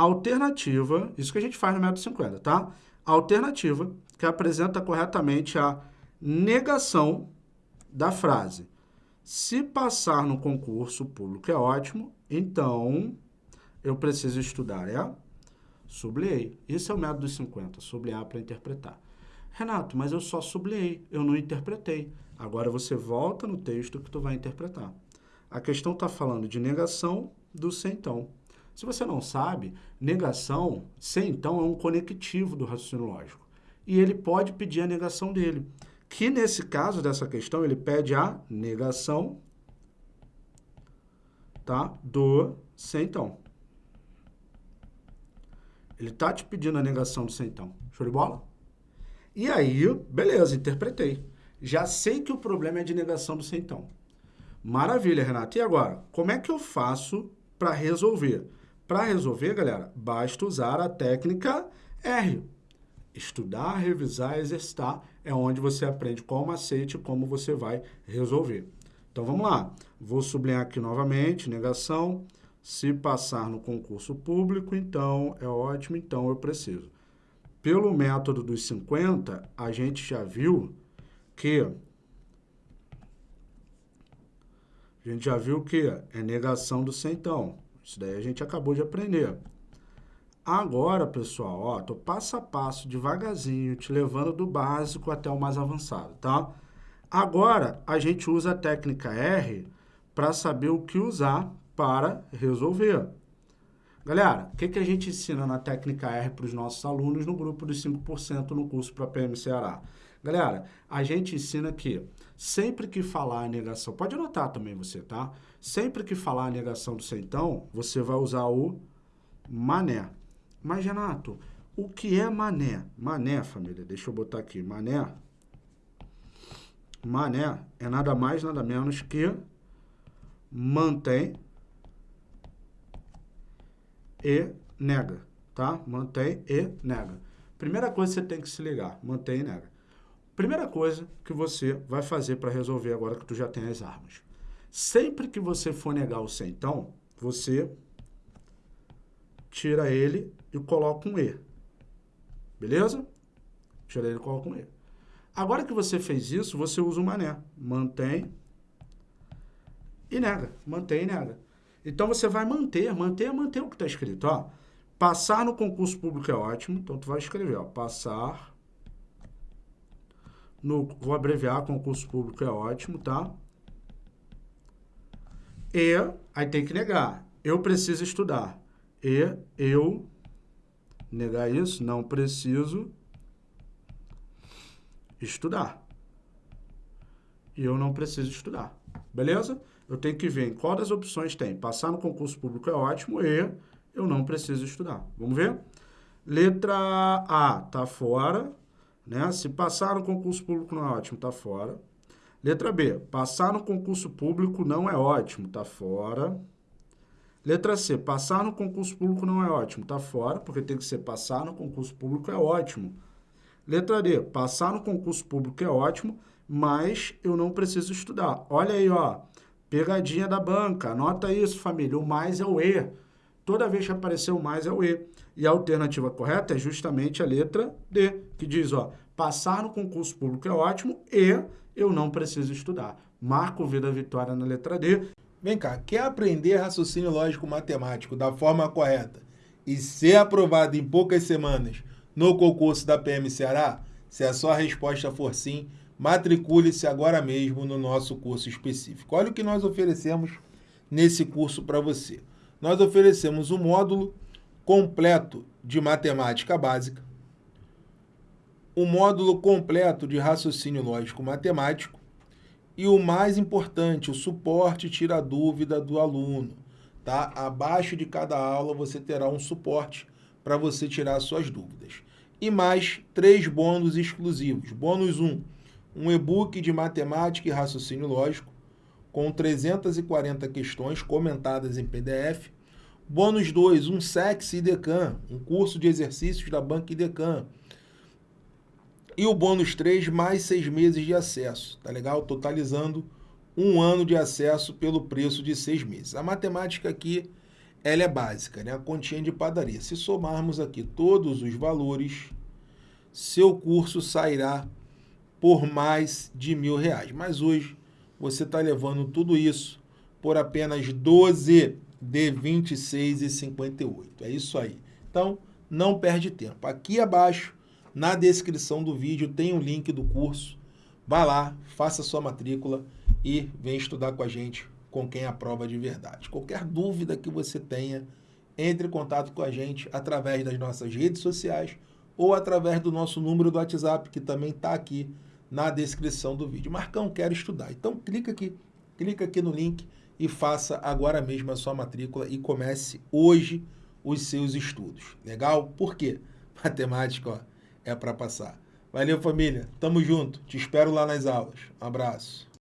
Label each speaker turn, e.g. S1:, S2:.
S1: alternativa, isso que a gente faz no método 50, tá? Alternativa que apresenta corretamente a negação da frase. Se passar no concurso público é ótimo, então eu preciso estudar, é? Sublinhei. Esse é o método dos 50, sublinhar para interpretar. Renato, mas eu só sublinhei, eu não interpretei. Agora você volta no texto que tu vai interpretar. A questão está falando de negação do sem então. Se você não sabe, negação, sem então, é um conectivo do raciocínio lógico. E ele pode pedir a negação dele. Que nesse caso dessa questão, ele pede a negação tá, do sem então. Ele está te pedindo a negação do sem então. Show de bola? E aí, beleza, interpretei. Já sei que o problema é de negação do sem então. Maravilha, Renato. E agora, como é que eu faço para resolver? Para resolver, galera, basta usar a técnica R. Estudar, revisar, exercitar é onde você aprende qual macete e como você vai resolver. Então, vamos lá. Vou sublinhar aqui novamente, negação. Se passar no concurso público, então é ótimo, então eu preciso. Pelo método dos 50, a gente já viu que a gente já viu que é negação do centão. Isso daí a gente acabou de aprender. Agora, pessoal, ó, tô passo a passo, devagarzinho, te levando do básico até o mais avançado, tá? Agora, a gente usa a técnica R para saber o que usar para resolver. Galera, o que, que a gente ensina na técnica R para os nossos alunos no grupo dos 5% no curso para PM Ceará? Galera, a gente ensina que sempre que falar a negação, pode anotar também você, tá? Sempre que falar a negação do centão, você vai usar o mané. Mas, Renato, o que é mané? Mané, família, deixa eu botar aqui, mané. Mané é nada mais, nada menos que mantém e nega, tá? Mantém e nega. Primeira coisa que você tem que se ligar, mantém e nega. Primeira coisa que você vai fazer para resolver agora que tu já tem as armas. Sempre que você for negar o então, você tira ele e coloca um E. Beleza? Tira ele e coloca um E. Agora que você fez isso, você usa o mané. Mantém e nega. Mantém e nega. Então, você vai manter, manter, manter o que está escrito. Ó, passar no concurso público é ótimo. Então, tu vai escrever, ó, passar no... Vou abreviar, concurso público é ótimo, tá? E, aí tem que negar. Eu preciso estudar. E, eu, negar isso, não preciso estudar. E eu não preciso estudar. Beleza? eu tenho que ver em qual das opções tem. Passar no concurso público é ótimo e eu não preciso estudar. Vamos ver? Letra A está fora. Né? Se passar no concurso público não é ótimo, está fora. Letra B, passar no concurso público não é ótimo, está fora. Letra C, passar no concurso público não é ótimo, está fora, porque tem que ser passar no concurso público é ótimo. Letra D, passar no concurso público é ótimo, mas eu não preciso estudar. Olha aí, ó. Pegadinha da banca. Anota isso, família. O mais é o E. Toda vez que aparecer o mais é o E. E a alternativa correta é justamente a letra D, que diz, ó, passar no concurso público é ótimo e eu não preciso estudar. Marco V da vitória na letra D.
S2: Vem cá, quer aprender raciocínio lógico matemático da forma correta e ser aprovado em poucas semanas no concurso da PM Ceará? Se a sua resposta for sim, matricule-se agora mesmo no nosso curso específico. Olha o que nós oferecemos nesse curso para você. Nós oferecemos um módulo completo de matemática básica, um módulo completo de raciocínio lógico matemático e o mais importante, o suporte tira a dúvida do aluno. Tá? Abaixo de cada aula você terá um suporte para você tirar suas dúvidas. E mais três bônus exclusivos. Bônus 1, um e-book de matemática e raciocínio lógico, com 340 questões comentadas em PDF. Bônus 2, um SEX IDECAN, um curso de exercícios da Banca IDECAN. E o bônus 3, mais seis meses de acesso, tá legal? Totalizando um ano de acesso pelo preço de seis meses. A matemática aqui ela é básica, né? A continha de padaria. Se somarmos aqui todos os valores, seu curso sairá por mais de mil reais. Mas hoje você está levando tudo isso por apenas 12 de 26,58. É isso aí. Então, não perde tempo. Aqui abaixo, na descrição do vídeo, tem o um link do curso. Vá lá, faça sua matrícula e vem estudar com a gente com quem aprova de verdade. Qualquer dúvida que você tenha, entre em contato com a gente através das nossas redes sociais ou através do nosso número do WhatsApp, que também está aqui na descrição do vídeo. Marcão, quero estudar. Então clica aqui, clica aqui no link e faça agora mesmo a sua matrícula e comece hoje os seus estudos. Legal? Por quê? Matemática ó, é para passar. Valeu, família. Tamo junto. Te espero lá nas aulas. Um abraço.